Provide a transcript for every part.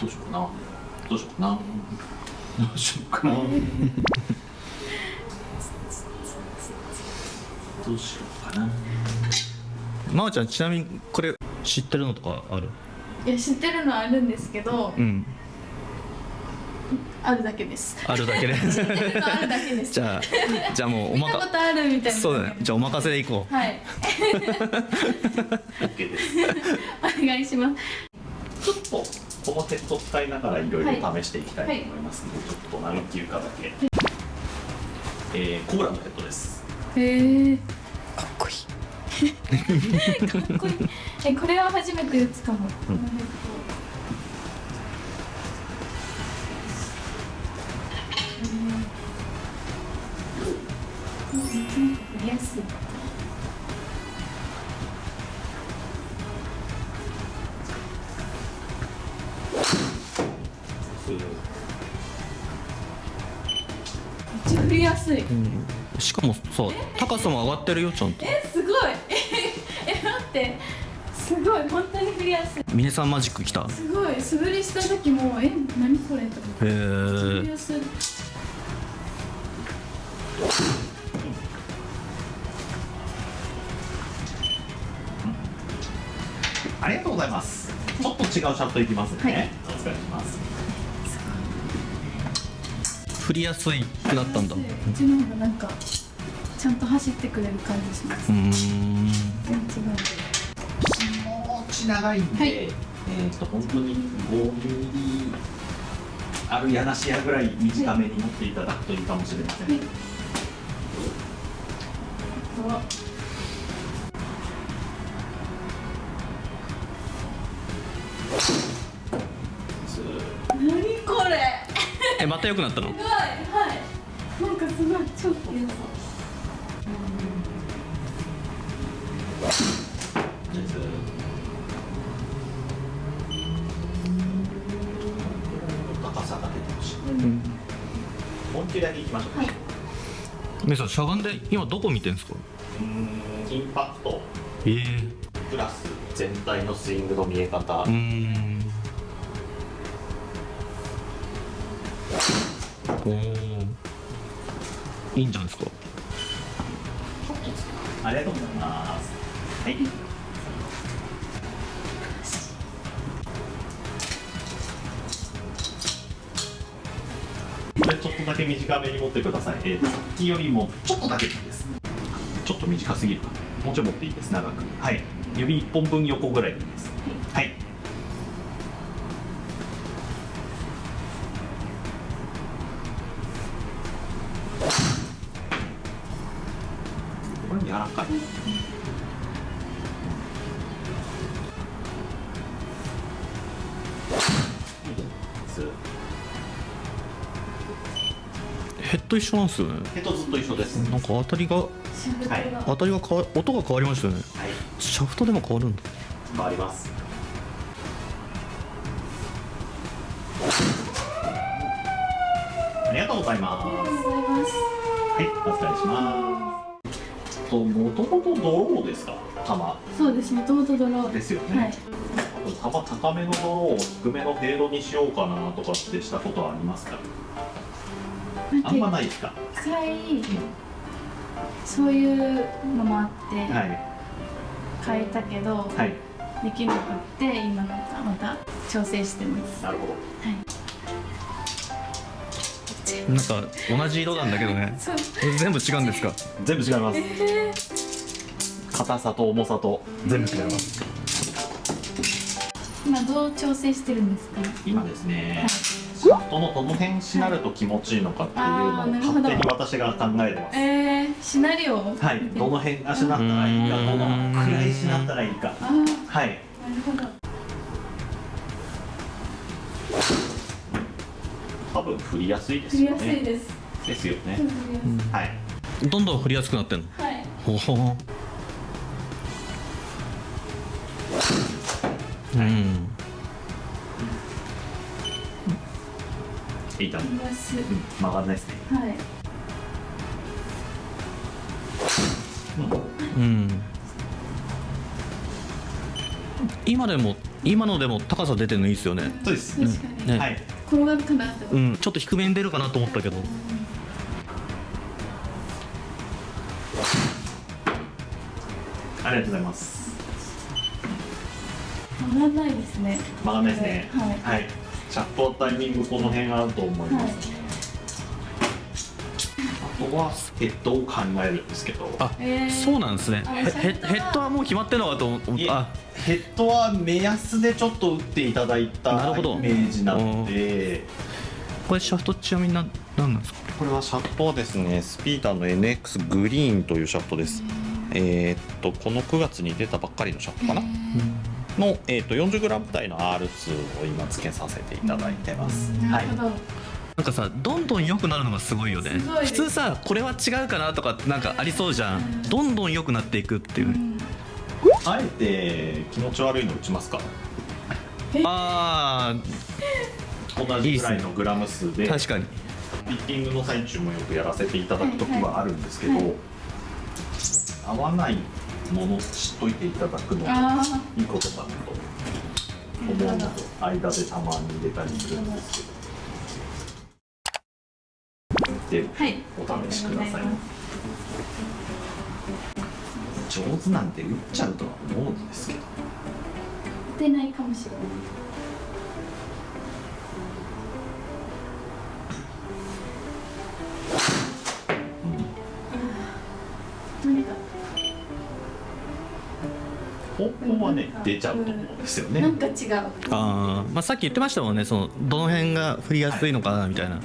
どうしようかな。どうしようかな。どうしようかな。どうしようかな。まー、ちゃんちなみにこれ知ってるのとかある？いや知ってるのはあるんですけどうん。あるだけです。あるだけで知ってるのあるだけです。じゃあじゃあもうお見まかたことあるみたいな。そうだね。じゃあお任せでいこう。はい。OK です。お願いします。ちょっとこのヘッド使いながらいろいろ試していきたいと思いますので、ちょっと何球かだけ、えー、コブラのヘッドです。へえかっこいい。かっこいい。えこれは初めて打つかも、うん。やすいやすい。うん。しかもさ高さも上がってるよちゃんと。えすごい。え待って。すごい。本当に振りやすい。峰さんマジック来た？へすごい。素振りした時もえ何これと思って。振りえやすい。ありがとうございます。ちょっと違うシャフトいきますね、はい。お疲れします振りやすいくなったんだ。ううちの方がなんかちゃんと走ってくれる感じします。ーん。全然違う気持ち長いんで、はい。えっ、と本当に5ミリあるやなしやぐらい短めに持っていただくといいかもしれません、はい。あずえまた良くなったの？すごい。はい。なんかすごい超良さとずーっと高さが出てほしい。うんだけいきましょう、はい。峰さんしゃがんで今どこ見てんすか？インパクト。ええプラス全体のスイングの見え方、うーんおーいいんじゃないですか。ありがとうございます。はい。ちょっとだけ短めに持ってください、えー、さっきよりもちょっとだけでいいです。ちょっと短すぎるかもうちょい持っていいです。長く。はい。指1本分横ぐらいでいいです。はい。柔らかい。ずヘッド一緒なんですよねヘッドずっと一緒ですなんか当たりがはい。当たりが変わ音が変わりましたよね。はい。シャフトでも変わるんだ。回ります。ありがとうございます。ありがとうございます。はい、お疲れします。と、もともとドローですか、玉。そうです。もともとドローですよね。はい。玉高めのドローを低めのフェードにしようかなとかってしたことはありますか？あんまないですか？実際そういうのもあってはい、変えたけど、はい、できなくって今なんかまた調整してます。なるほど。なんか同じ色なんだけどね全部違うんですか？全部違います。硬さと重さと全部違います。今どう調整してるんですか？今ですね。シャフトのどの辺しなると気持ちいいのかっていうのを勝手に私が考えてます。えー、シナリオ？はい、どの辺がしなったらいいか、どのくらいしなったらいいか。あーなるはい。ほど多分振りやすいです振りよね。やすいです。ですよね。はい。どんどん振りやすくなってんの？はい。ほほ。うん。いいと思いうん、曲がんないですね。はい。うん。今でも今のでも高さ出てるのいいですよね。そうです。確かにね、はい。転がるかなって思って、うん。ちょっと低めに出るかなと思ったけど。ありがとうございます。曲がんないですね。曲がんないですね。はい。はい。シャフトタイミングこの辺あると思いはいます、あとはヘッドを考えるんですけど。あ、えー。そうなんですね。あヘッドはもう決まってるのかと思った。あ。ヘッドは目安でちょっと打っていただいたなるほど。イメージなので。これシャフトちなみに何何なんですか？これはシャフトはですね。スピーダーの NX グリーンというシャフトです。えーっとこの9月に出たばっかりのシャフトかな。の、えーっと 40g 台の R 数を今付けさせていただいてます。なるほど、なんかさどんどん良くなるのがすごいよね。普通さこれは違うかなとかなんかありそうじゃん。どんどん良くなっていくっていう。ねうん。あえて気持ち悪いの打ちますか？あ同じぐらいのグラム数ーで。確かに。ピッティングの最中もよくやらせていただく時はあるんですけど、はい。はい合わないものを知っといていただくのがあいいことかなと思うので間でたまに入れたりするんですけどであはい。お試しください。ありがとうござます上手なんて打っちゃうとは思うんですけど。打てないか。もしれない方向はね出ちゃうと思うんですよね、なんか違う。あー、まあ、さっき言ってましたもんね。そのどの辺が振りやすいのかなみたいな、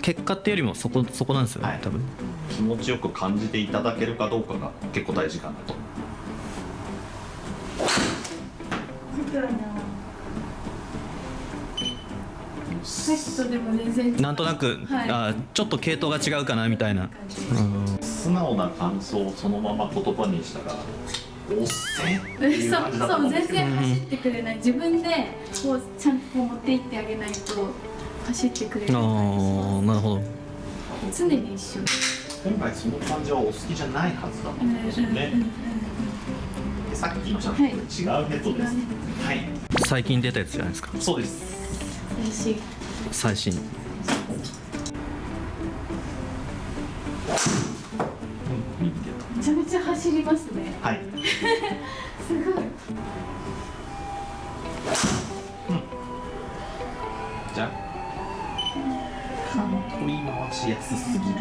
結果っていうよりもそこそこなんですよね、はい。多分。気持ちよく感じていただけるかどうかが結構大事かなと。な。んとなく、はい。あーちょっと系統が違うかなみたいな、うん素直な感想をそのまま言葉にしたらおっせえっていうそう感じだとそう全思うんですけど然走ってくれない。自分でこうちゃんとこう持っていってあげないと走ってくれあないーなるほど。常に一緒。今回その感じはお好きじゃないはずだと思うんですよね。でさっきのシャフトと違うヘッドです。はい。最近出たやつじゃないですか？そうです。最新。めちゃめちゃ走りますね。はい。すごいしやすすぎる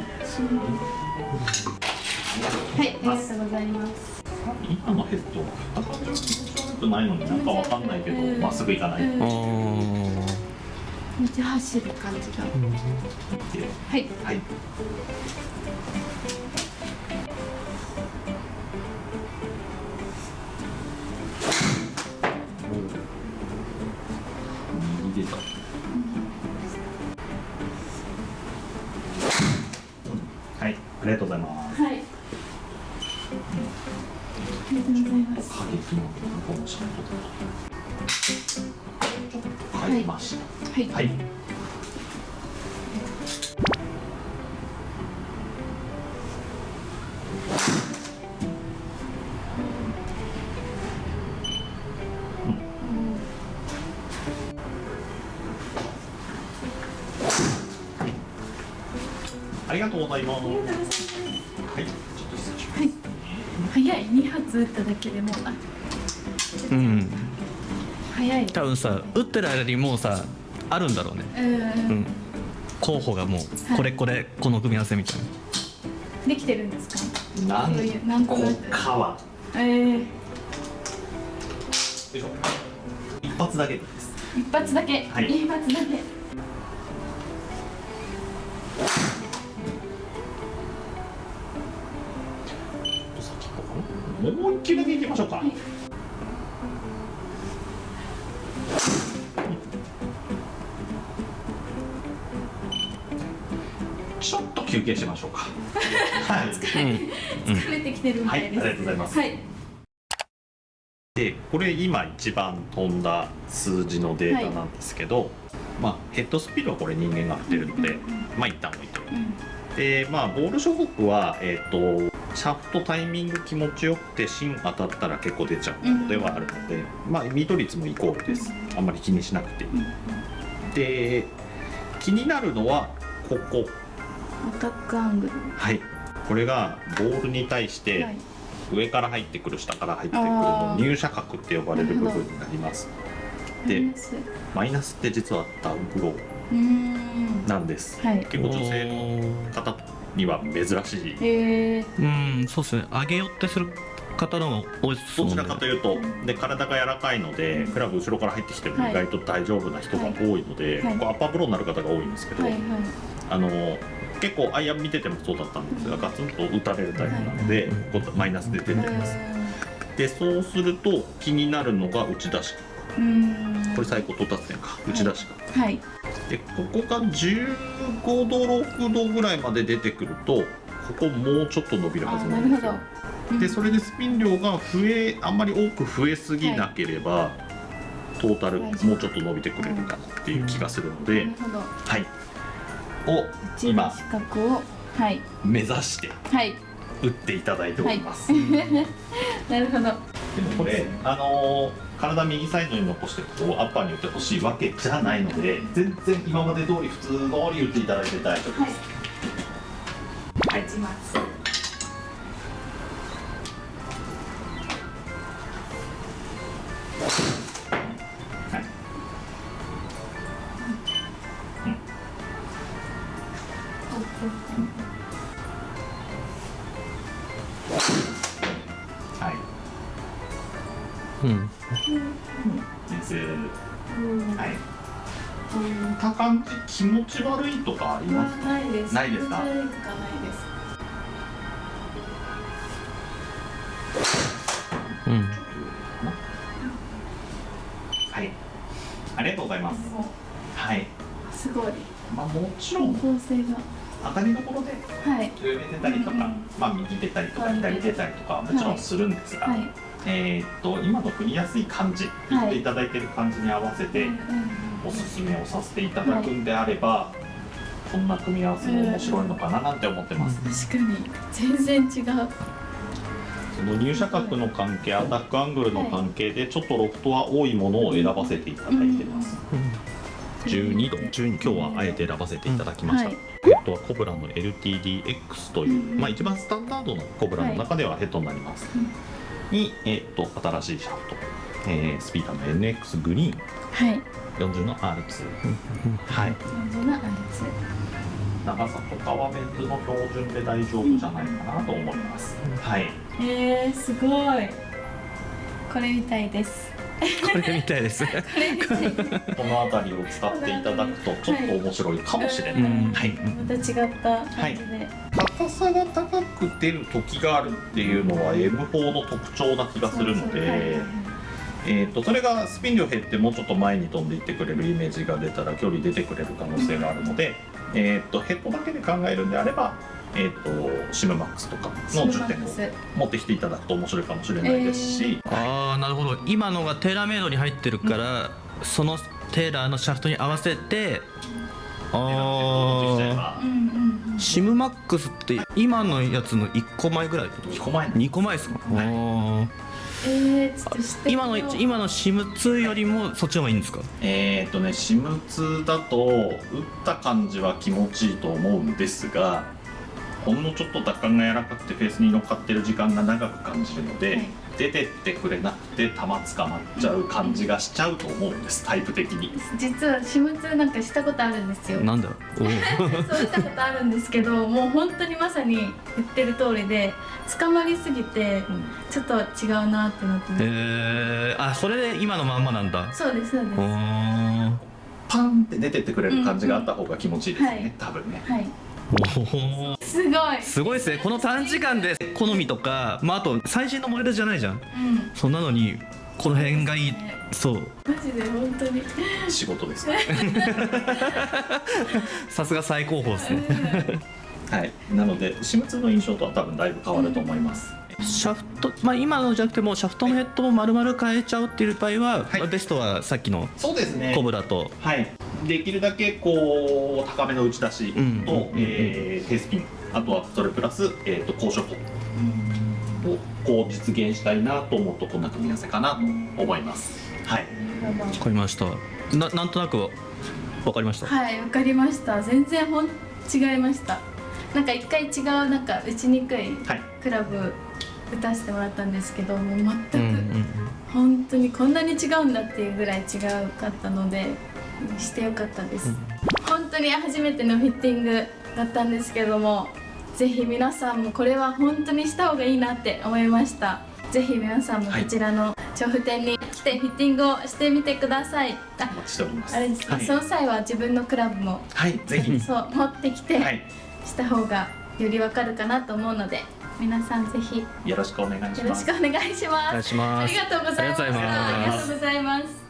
はいありがとうございます。今のヘッドは振った感じは気持ち悪くないのになん。かわかんないけどまっすぐいかないうちゃ走る感じがはいはいありがとうございます。はい。ありがとうございます。このましたはい。はい。ありがとうございます。はい、ちょっと失礼します。はい早い2発撃っただけでもうあうん。早い多分さ打ってる間にもうさあるんだろうね。うん。うん。候補がもうはいこれこれこの組み合わせみたいな。できてるんですか？なんそういうなんとなくかは。えー、よいしょ。一発だけです。一発だけ、はい。一発だけ球だけいきましょうか。はいちょっと休憩しましょうか。はい。疲れてきてるみたいです、はいありがとうございますはいでこれ今一番飛んだ数字のデータなんですけど、まあヘッドスピードはこれ人間が振ってるので、まあ一旦置いておいて。うんでまあボール諸国はえっ、とシャフトタイミング気持ちよくて芯当たったら結構出ちゃうのではあるので、まあミート率もイコールです。あんまり気にしなくていい。で気になるのはここ。アタックアングル。はい。これがボールに対して、はい。上から入ってくる下から入ってくるの入射角って呼ばれる部分になります。でマイナス。って実はダウンフローなんです。はい。結構女性の方には珍しい。へえうんそうですね。上げ寄ってする方の方がどちらかというとで体が柔らかいのでクラブ後ろから入ってきてもはい。意外と大丈夫な人が多いので、はい。ここアッパープロになる方が多いんですけど、はいはい。あの結構アイアン見ててもそうだったんですがガツンと打たれるタイプなので、ここマイナスで出てます。でそうすると気になるのが打ち出し。うーん。これ最高到達点か。打ち出しかはいでここが15度6度ぐらいまで出てくるとここもうちょっと伸びるはあずななんですよ。ど。でそれでスピン量が増えあんまり多く増えすぎなければ、トータルもうちょっと伸びてくれるかなっていう気がするので、なるほど。はい。を一今をはい。目指してはい。打っていただいております、なるほど。でもこれあのー体右サイドに残してこうアッパーに打ってほしいわけじゃないので全然今まで通り普通通り打っていただいて大丈夫はいです、はい。打ちます。はい。はいうん。水うんはい。打った感じ気持ち悪いとかありますか？ないです。ないですか？ないです。うん。はい。ありがとうございます。もはい、うすごい。まあ、もちろん。構成が。当たりどころで。はい。上出たりとか、うんまあ、右出たりとか左出たりとかはもちろんするんですが、はいえーっと今の振りやすい感じ言っていただいてる感じに合わせてうんうんおすすめをさせていただくんであれば、こんな組み合わせも面白いのかななんて思ってます、確かに全然違う。その入射角の関係アタックアングルの関係でちょっとロフトは多いものを選ばせていただいてます、12度。12今日はあえて選ばせていただきました、はい。ヘッドはコブラの LTDX という、うんまあ、一番スタンダードのコブラの中ではヘッドになります、に、えっと新しいシャフト、えースピーダーの NX グリーン。はい。40の R2、はい、感じなあれ長さとかはベン図の標準で大丈夫じゃないかなと思います、はい。えー、すごい。これみたいです これみたいです。この辺りを使っていただくとちょっと面白いかもしれない、うん。はい。また違った感じで、高さが高く出る時があるっていうのは M4 の特徴な気がするので、えー、とそれがスピン量減ってもうちょっと前に飛んでいってくれるイメージが出たら距離出てくれる可能性があるので、えー、とヘッドだけで考えるんであれば、えー、とシムマックスとかの10点をス。持ってきていただくと面白いかもしれないですし、ああなるほど。今のがテーラーメイドに入ってるから、そのテーラーのシャフトに合わせてああうんうんうん。シムマックスって今のやつの1個前ぐらい2個前。2個前ですか、あーえー、ちょっと知って今の今のシム2よりもそっちの方がいいんですか？えっ、とね SIM2 だと打った感じは気持ちいいと思うんですがほんのちょっと奪還が柔らかくてフェースに乗っかってる時間が長く感じるので、はい。出てってくれなくて球捕まっちゃう感じがしちゃうと思うんですタイプ的に。実は私物なんかしたことあるんですよ。なんだ？そうしたことあるんですけどもう本当にまさに言ってる通りで捕まりすぎてちょっと違うなってなってます、えー、あそれで今のまんまなんだ。そうですそうです。パンって出てってくれる感じがあった方が気持ちいいですね、はい。多分ね。はいすごい。すごいですね。この短時間で好みとか、まあ、あと最新のモデルじゃないじゃん。うん。そんなのにこの辺がいい。そう。マジで本当に。仕事です さすが最高峰ですね。はい。なので SIM2 の印象とは多分だいぶ変わると思います、シャフト、まあ、今のじゃなくてもシャフトのヘッドを丸々変えちゃうっていう場合は、はい。まあベストはさっきのそうですね。コブラと。はい、できるだけこう高めの打ち出しと、うん。えー、低スピンあとはそれプラス、えー、と高所法をこう実現したいなと思うとこんな組み合わせかなと思います。はい。わかりました。ななんとなくわかりました、はいわかりました。全然ほん違いました。なんか一回違うなんか打ちにくいはい。クラブ打たせてもらったんですけどもう全く、うんうん本当にこんなに違うんだっていうぐらい違うかったのでしてよかったです、本当に初めてのフィッティングだったんですけどもぜひ皆さんもこれは本当にした方がいいなって思いました。ぜひ皆さんもこちらの調布店に来てフィッティングをしてみてください。あお待ちしております。あれですね、はい。その際は自分のクラブもはいぜひ。そう持ってきてはい。した方がよりわかるかなと思うので皆さんぜひよよろしくお願いしろます。しくお願いします。お願いします。ありがとうございます。ありがとうございます